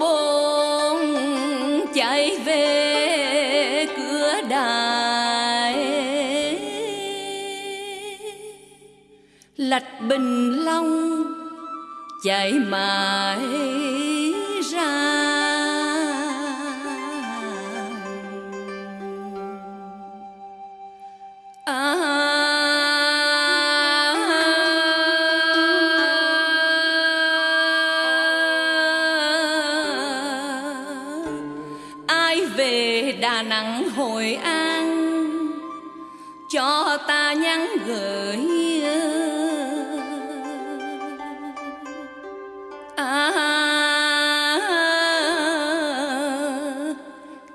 bồn chạy về cửa đài. Lạch bình long chạy mãi ra. Đà nẵng hội an. Cho ta nhắn gửi à,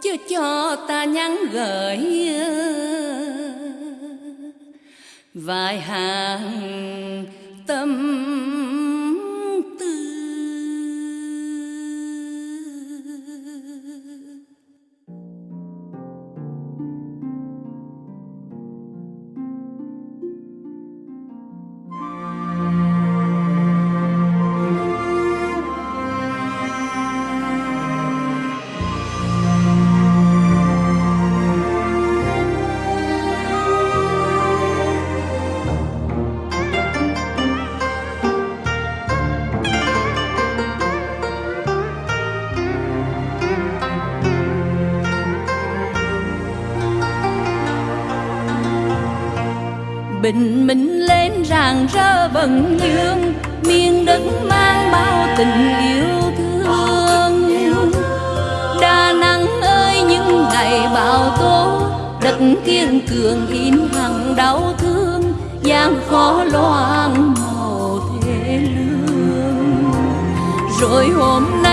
chứ cho ta nhắn gửi vài hàng tâm bình minh lên rạng rỡ vầng dương miền đất mang bao tình yêu thương. Đà nẵng ơi, những ngày bão tố, đất kiên cường in hằng đau thương. Gian khó loang màu thế lương. Rồi hôm nay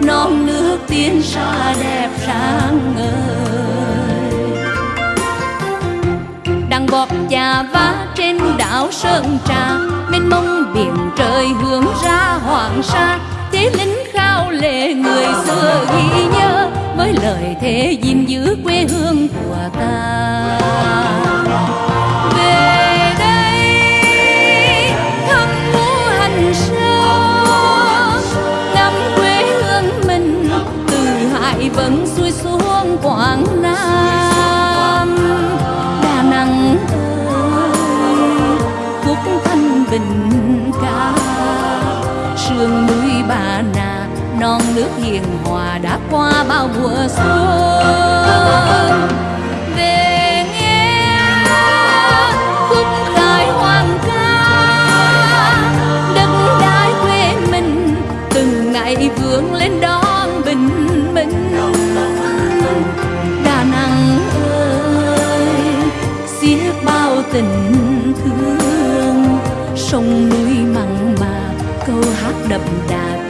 non nước tiên xa đẹp sáng ngời. Đằng bọt chà vá trên đảo sơn trà, mênh mông biển trời hướng ra hoàng sa. Thế lính khao lệ người xưa ghi nhớ, với lời thề gìn giữ quê hương của ta. Sương núi bà nà non nước hiền hòa đã qua bao mùa xuân. Về nghe khúc khải hoàng ca, đất đai quê mình, từng ngày vươn lên đón bình minh. Đà nẵng ơi, xiết bao tình thương, sông núi